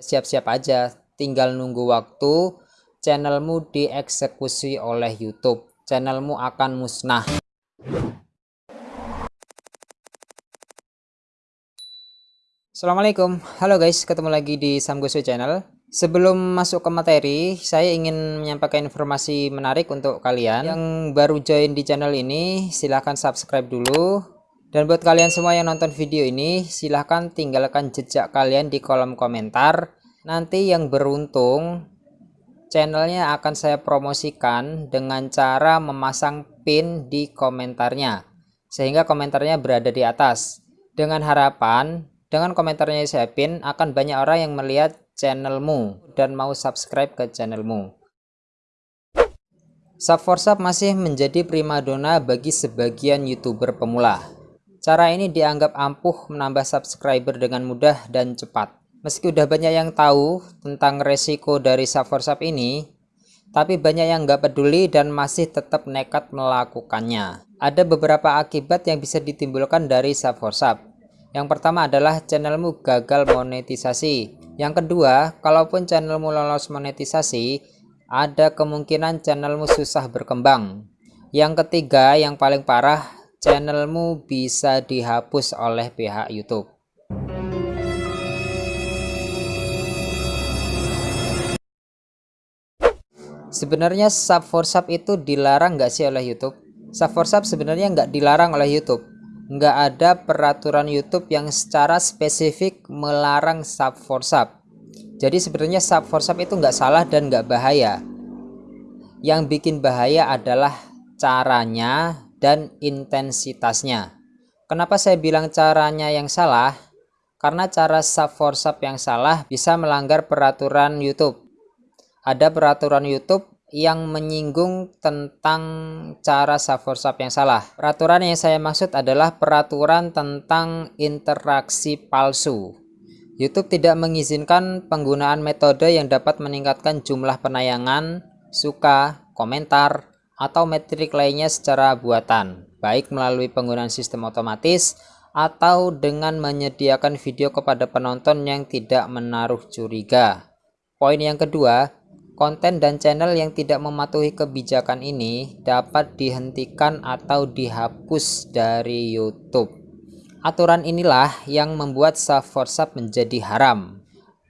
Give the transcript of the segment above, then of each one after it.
siap-siap aja. Tinggal nunggu waktu channelmu dieksekusi oleh YouTube. Channelmu akan musnah. Assalamualaikum. Halo guys ketemu lagi di Samgosu channel. Sebelum masuk ke materi saya ingin menyampaikan informasi menarik untuk kalian. Yang baru join di channel ini silahkan subscribe dulu dan buat kalian semua yang nonton video ini silahkan tinggalkan jejak kalian di kolom komentar. Nanti yang beruntung channelnya akan saya promosikan dengan cara memasang pin di komentarnya sehingga komentarnya berada di atas. Dengan harapan dengan komentarnya saya pin akan banyak orang yang melihat channelmu dan mau subscribe ke channelmu. Sub for Sub masih menjadi primadona bagi sebagian youtuber pemula cara ini dianggap ampuh menambah subscriber dengan mudah dan cepat Meski udah banyak yang tahu tentang resiko dari sub for sub ini, tapi banyak yang nggak peduli dan masih tetap nekat melakukannya. Ada beberapa akibat yang bisa ditimbulkan dari sub for sub. Yang pertama adalah channelmu gagal monetisasi. Yang kedua, kalaupun channelmu lolos monetisasi, ada kemungkinan channelmu susah berkembang. Yang ketiga, yang paling parah, channelmu bisa dihapus oleh pihak YouTube. Sebenarnya sub for sub itu dilarang nggak sih oleh YouTube? Sub for sub sebenarnya nggak dilarang oleh YouTube. Nggak ada peraturan YouTube yang secara spesifik melarang sub for sub. Jadi sebenarnya sub for sub itu nggak salah dan nggak bahaya. Yang bikin bahaya adalah caranya dan intensitasnya. Kenapa saya bilang caranya yang salah? Karena cara sub for sub yang salah bisa melanggar peraturan YouTube ada peraturan YouTube yang menyinggung tentang cara sub yang salah. Peraturan yang saya maksud adalah peraturan tentang interaksi palsu. YouTube tidak mengizinkan penggunaan metode yang dapat meningkatkan jumlah penayangan, suka, komentar, atau metrik lainnya secara buatan, baik melalui penggunaan sistem otomatis atau dengan menyediakan video kepada penonton yang tidak menaruh curiga. Poin yang kedua, Konten dan channel yang tidak mematuhi kebijakan ini dapat dihentikan atau dihapus dari YouTube. Aturan inilah yang membuat sub for menjadi haram.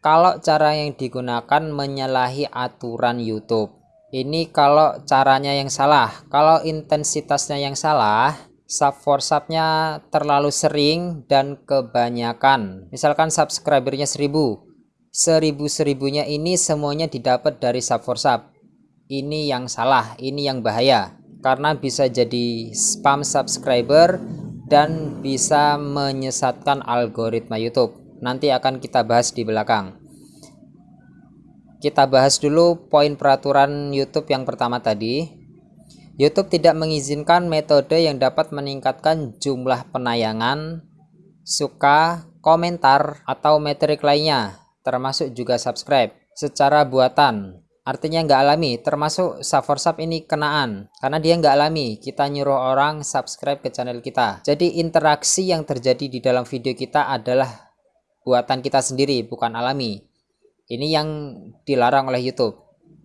Kalau cara yang digunakan menyalahi aturan YouTube. Ini kalau caranya yang salah. Kalau intensitasnya yang salah, sub for subnya terlalu sering dan kebanyakan. Misalkan subscribernya 1000 seribu-seribunya ini semuanya didapat dari sub for sub ini yang salah ini yang bahaya. Karena bisa jadi spam subscriber dan bisa menyesatkan algoritma YouTube. Nanti akan kita bahas di belakang kita bahas dulu poin peraturan YouTube yang pertama tadi. YouTube tidak mengizinkan metode yang dapat meningkatkan jumlah penayangan suka komentar atau metrik lainnya termasuk juga subscribe secara buatan. Artinya nggak alami termasuk sub for sub ini kenaan. Karena dia nggak alami kita nyuruh orang subscribe ke channel kita. Jadi interaksi yang terjadi di dalam video kita adalah buatan kita sendiri bukan alami ini yang dilarang oleh YouTube.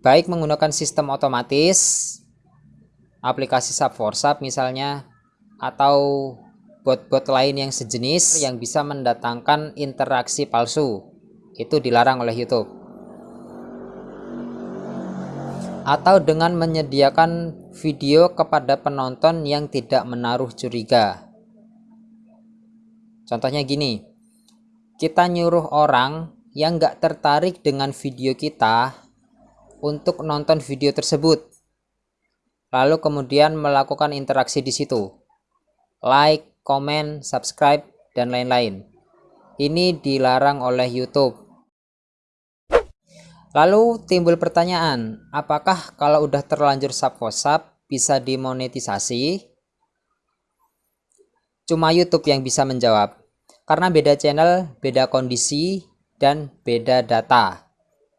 Baik menggunakan sistem otomatis aplikasi sub for sub misalnya atau bot-bot lain yang sejenis yang bisa mendatangkan interaksi palsu. Itu dilarang oleh YouTube. Atau dengan menyediakan video kepada penonton yang tidak menaruh curiga. Contohnya gini kita nyuruh orang yang nggak tertarik dengan video kita untuk nonton video tersebut lalu kemudian melakukan interaksi di situ like, comment, subscribe, dan lain-lain ini dilarang oleh YouTube Lalu timbul pertanyaan, apakah kalau udah terlanjur sub WhatsApp bisa dimonetisasi? Cuma YouTube yang bisa menjawab. Karena beda channel, beda kondisi, dan beda data.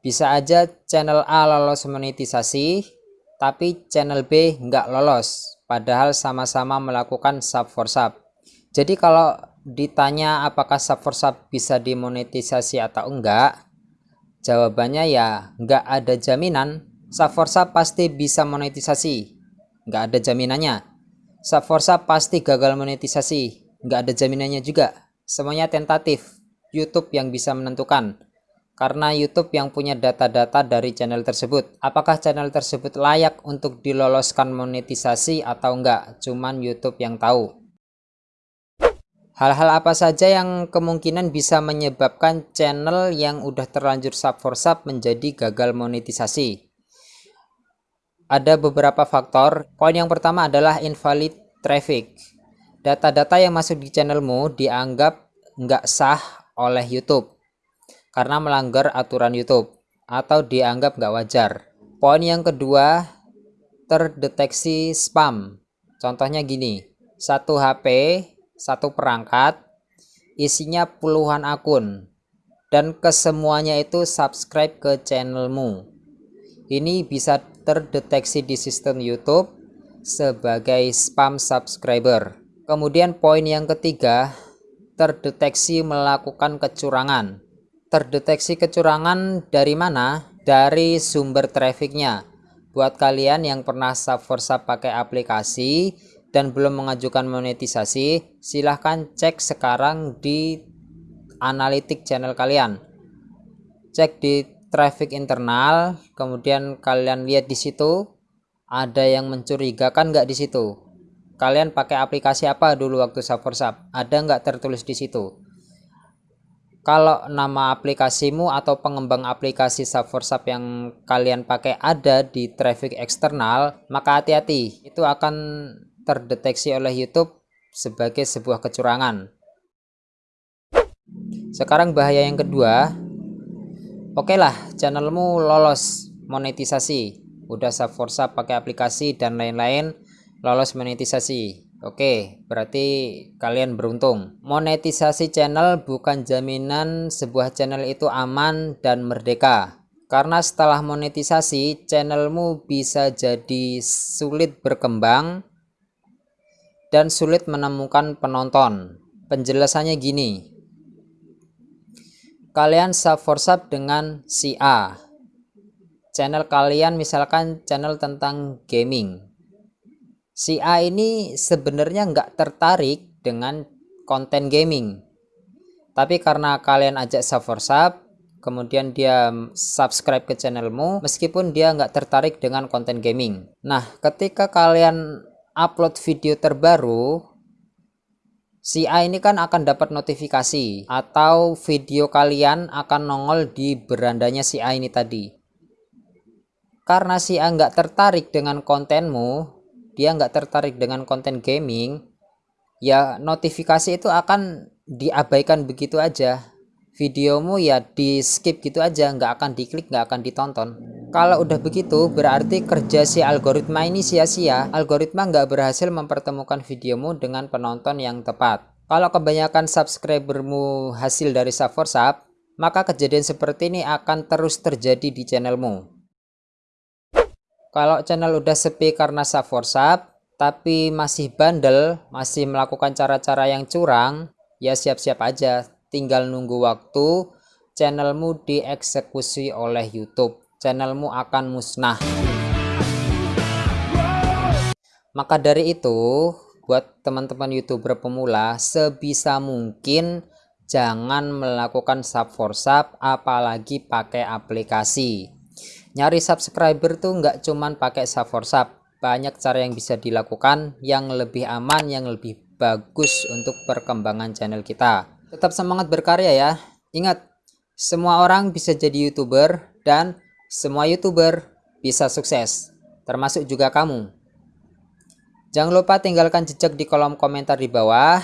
Bisa aja channel A lolos monetisasi, tapi channel B nggak lolos. Padahal sama-sama melakukan sub for sub. Jadi kalau ditanya apakah sub for sub bisa dimonetisasi atau enggak, Jawabannya ya nggak ada jaminan Subforsa pasti bisa monetisasi. Nggak ada jaminannya. Subforsa pasti gagal monetisasi. Nggak ada jaminannya juga. Semuanya tentatif. YouTube yang bisa menentukan. Karena YouTube yang punya data-data dari channel tersebut. Apakah channel tersebut layak untuk diloloskan monetisasi atau enggak? Cuman YouTube yang tahu. Hal-hal apa saja yang kemungkinan bisa menyebabkan channel yang udah terlanjur sub for sub menjadi gagal monetisasi? Ada beberapa faktor. Poin yang pertama adalah invalid traffic. Data-data yang masuk di channelmu dianggap nggak sah oleh YouTube karena melanggar aturan YouTube atau dianggap nggak wajar. Poin yang kedua, terdeteksi spam. Contohnya gini, satu HP satu perangkat isinya puluhan akun dan kesemuanya itu subscribe ke channelmu ini bisa terdeteksi di sistem YouTube sebagai spam subscriber kemudian poin yang ketiga terdeteksi melakukan kecurangan terdeteksi kecurangan dari mana dari sumber trafficnya buat kalian yang pernah sub for sub pakai aplikasi dan belum mengajukan monetisasi, silahkan cek sekarang di analitik channel kalian. Cek di traffic internal, kemudian kalian lihat di situ ada yang mencurigakan nggak di situ. Kalian pakai aplikasi apa dulu waktu sub Ada nggak tertulis di situ? Kalau nama aplikasimu atau pengembang aplikasi sub yang kalian pakai ada di traffic eksternal, maka hati-hati. Itu akan terdeteksi oleh YouTube sebagai sebuah kecurangan. Sekarang bahaya yang kedua, oke okay lah channelmu lolos monetisasi, udah subforsa pakai aplikasi dan lain-lain lolos monetisasi. Oke, berarti kalian beruntung. Monetisasi channel bukan jaminan sebuah channel itu aman dan merdeka. Karena setelah monetisasi, channelmu bisa jadi sulit berkembang dan sulit menemukan penonton. Penjelasannya gini. Kalian sub for sub dengan si A. Channel kalian misalkan channel tentang gaming. Si A ini sebenarnya nggak tertarik dengan konten gaming. Tapi karena kalian ajak sub for sub, kemudian dia subscribe ke channelmu, meskipun dia nggak tertarik dengan konten gaming. Nah, ketika kalian upload video terbaru si A ini kan akan dapat notifikasi atau video kalian akan nongol di berandanya si A ini tadi karena si A nggak tertarik dengan kontenmu dia nggak tertarik dengan konten gaming ya notifikasi itu akan diabaikan begitu aja. Videomu ya di skip gitu aja nggak akan diklik nggak akan ditonton. Kalau udah begitu berarti kerja si algoritma ini sia-sia. Algoritma nggak berhasil mempertemukan videomu dengan penonton yang tepat. Kalau kebanyakan subscribermu hasil dari sub for sub maka kejadian seperti ini akan terus terjadi di channelmu kalau channel udah sepi karena sub for sub tapi masih bandel masih melakukan cara-cara yang curang ya siap-siap aja. Tinggal nunggu waktu channelmu dieksekusi oleh YouTube. Channelmu akan musnah. Maka dari itu buat teman-teman youtuber pemula sebisa mungkin jangan melakukan sub for sub apalagi pakai aplikasi nyari subscriber tuh nggak cuman pakai sub for sub banyak cara yang bisa dilakukan yang lebih aman yang lebih bagus untuk perkembangan channel kita Tetap semangat berkarya ya. Ingat, semua orang bisa jadi YouTuber dan semua YouTuber bisa sukses, termasuk juga kamu. Jangan lupa tinggalkan jejak di kolom komentar di bawah.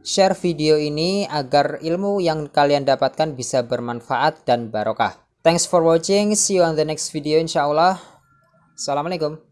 Share video ini agar ilmu yang kalian dapatkan bisa bermanfaat dan barokah. Thanks for watching. See you on the next video insya Allah. Assalamualaikum.